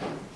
What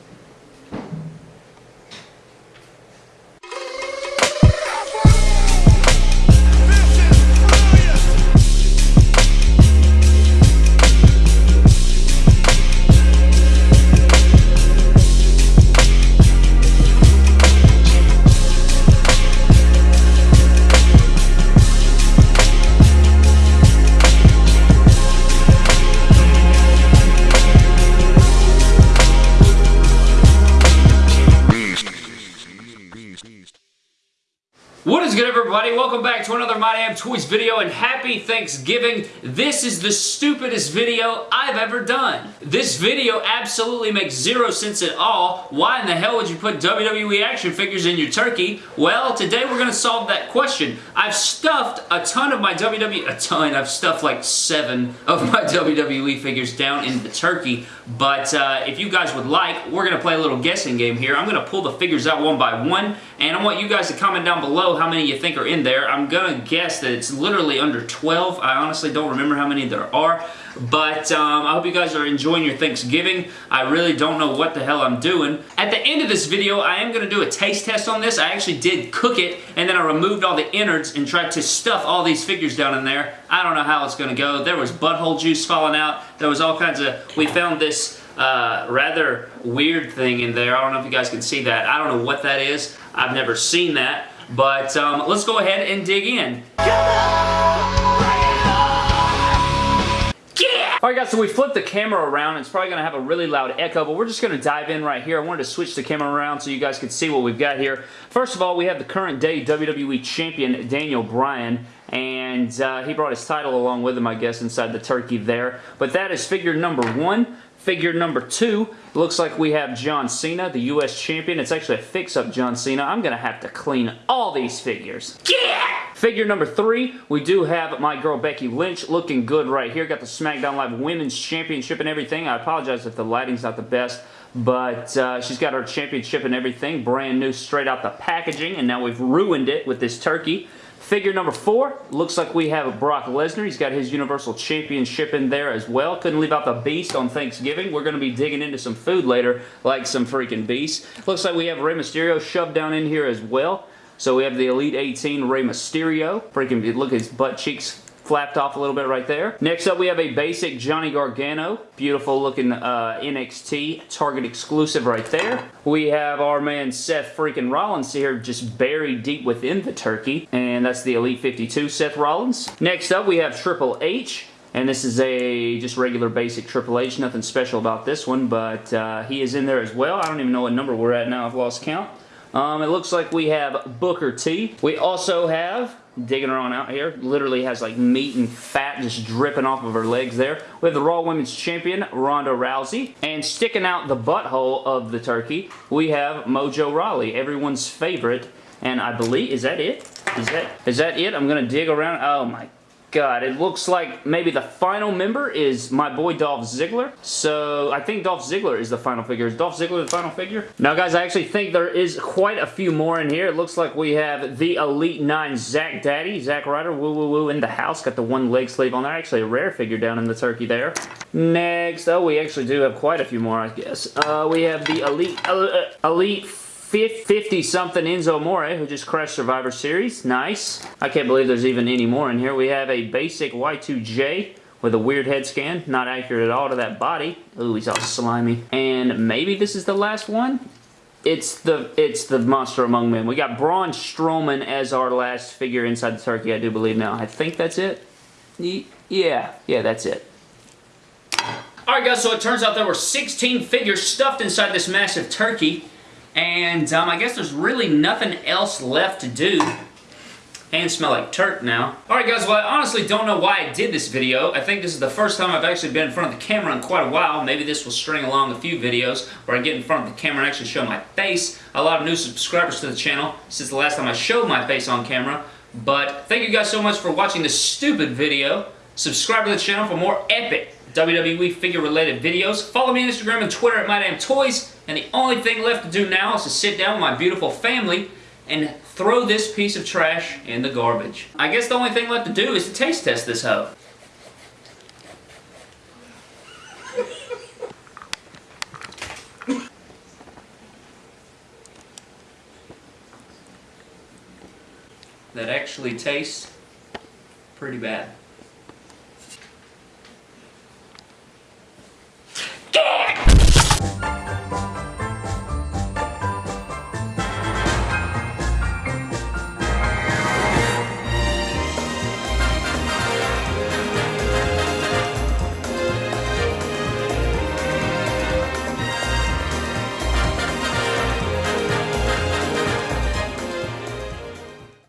is good everybody? Welcome back to another My Damn Toys video and happy Thanksgiving. This is the stupidest video I've ever done. This video absolutely makes zero sense at all. Why in the hell would you put WWE action figures in your turkey? Well, today we're going to solve that question. I've stuffed a ton of my WWE, a ton, I've stuffed like seven of my WWE figures down in the turkey, but uh, if you guys would like, we're going to play a little guessing game here. I'm going to pull the figures out one by one, and I want you guys to comment down below how many you think are in there. I'm going to guess that it's literally under 12. I honestly don't remember how many there are. But um, I hope you guys are enjoying your Thanksgiving. I really don't know what the hell I'm doing. At the end of this video, I am going to do a taste test on this. I actually did cook it, and then I removed all the innards and tried to stuff all these figures down in there. I don't know how it's going to go. There was butthole juice falling out. There was all kinds of... We found this uh, rather weird thing in there. I don't know if you guys can see that. I don't know what that is. I've never seen that. But um, let's go ahead and dig in. Alright guys, so we flipped the camera around. It's probably going to have a really loud echo, but we're just going to dive in right here. I wanted to switch the camera around so you guys could see what we've got here. First of all, we have the current day WWE Champion, Daniel Bryan and uh, he brought his title along with him, I guess, inside the turkey there. But that is figure number one. Figure number two, looks like we have John Cena, the U.S. Champion. It's actually a fix-up John Cena. I'm going to have to clean all these figures. Yeah! Figure number three, we do have my girl Becky Lynch looking good right here. Got the SmackDown Live Women's Championship and everything. I apologize if the lighting's not the best but uh, she's got her championship and everything, brand new straight out the packaging, and now we've ruined it with this turkey. Figure number four, looks like we have Brock Lesnar. He's got his Universal Championship in there as well. Couldn't leave out the Beast on Thanksgiving. We're going to be digging into some food later, like some freaking Beast. Looks like we have Rey Mysterio shoved down in here as well. So we have the Elite 18 Rey Mysterio. Freaking, look at his butt cheeks flapped off a little bit right there. Next up, we have a basic Johnny Gargano. Beautiful looking uh, NXT Target exclusive right there. We have our man Seth freaking Rollins here just buried deep within the turkey. And that's the Elite 52 Seth Rollins. Next up, we have Triple H. And this is a just regular basic Triple H. Nothing special about this one, but uh, he is in there as well. I don't even know what number we're at now. I've lost count. Um, it looks like we have Booker T. We also have digging her on out here. Literally has like meat and fat just dripping off of her legs there. We have the Raw Women's Champion, Ronda Rousey. And sticking out the butthole of the turkey, we have Mojo Rawley, everyone's favorite. And I believe, is that it? Is that, is that it? I'm going to dig around. Oh my God, it looks like maybe the final member is my boy Dolph Ziggler. So I think Dolph Ziggler is the final figure. Is Dolph Ziggler the final figure? Now guys, I actually think there is quite a few more in here. It looks like we have the Elite 9 Zack Daddy, Zack Ryder, woo woo woo in the house. Got the one leg sleeve on there. Actually a rare figure down in the turkey there. Next, oh we actually do have quite a few more I guess. Uh, we have the Elite, uh, Elite 50-something Enzo Amore, who just crashed Survivor Series. Nice. I can't believe there's even any more in here. We have a basic Y2J with a weird head scan. Not accurate at all to that body. Ooh, he's all slimy. And maybe this is the last one? It's the it's the Monster Among Men. We got Braun Strowman as our last figure inside the turkey, I do believe now. I think that's it. Yeah, yeah, that's it. Alright guys, so it turns out there were 16 figures stuffed inside this massive turkey. And um, I guess there's really nothing else left to do. Hands smell like turk now. Alright guys, well I honestly don't know why I did this video. I think this is the first time I've actually been in front of the camera in quite a while. Maybe this will string along a few videos where I get in front of the camera and actually show my face. A lot of new subscribers to the channel since the last time I showed my face on camera. But thank you guys so much for watching this stupid video. Subscribe to the channel for more epic WWE figure related videos. Follow me on Instagram and Twitter at MyDamnToys. And the only thing left to do now is to sit down with my beautiful family and throw this piece of trash in the garbage. I guess the only thing left to do is to taste test this hoe. that actually tastes pretty bad.